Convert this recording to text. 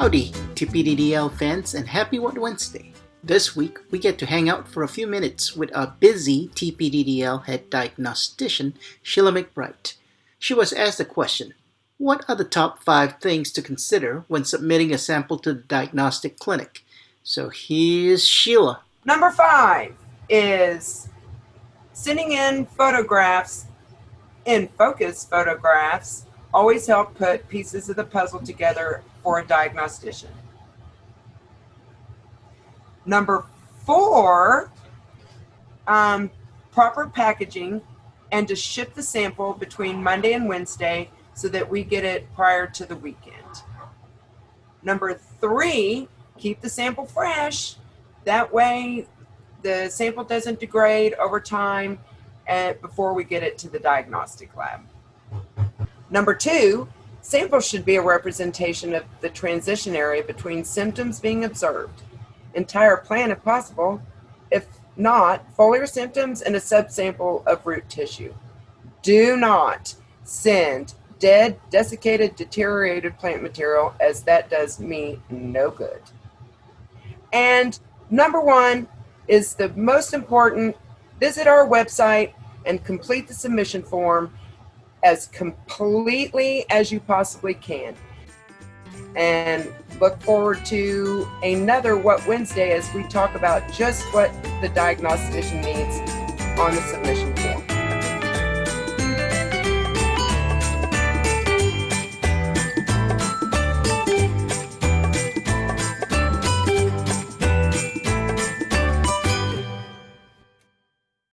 Howdy, TPDDL fans, and happy What Wednesday. This week, we get to hang out for a few minutes with our busy TPDDL head diagnostician, Sheila McBride. She was asked the question, what are the top five things to consider when submitting a sample to the diagnostic clinic? So here's Sheila. Number five is sending in photographs, in focus photographs, always help put pieces of the puzzle together for a diagnostician. Number four, um, proper packaging and to ship the sample between Monday and Wednesday so that we get it prior to the weekend. Number three, keep the sample fresh. That way the sample doesn't degrade over time and uh, before we get it to the diagnostic lab. Number two, samples should be a representation of the transition area between symptoms being observed. Entire plant if possible. If not, foliar symptoms and a subsample of root tissue. Do not send dead, desiccated, deteriorated plant material as that does me no good. And number one is the most important. Visit our website and complete the submission form as completely as you possibly can. And look forward to another What Wednesday as we talk about just what the diagnostician needs on the submission form.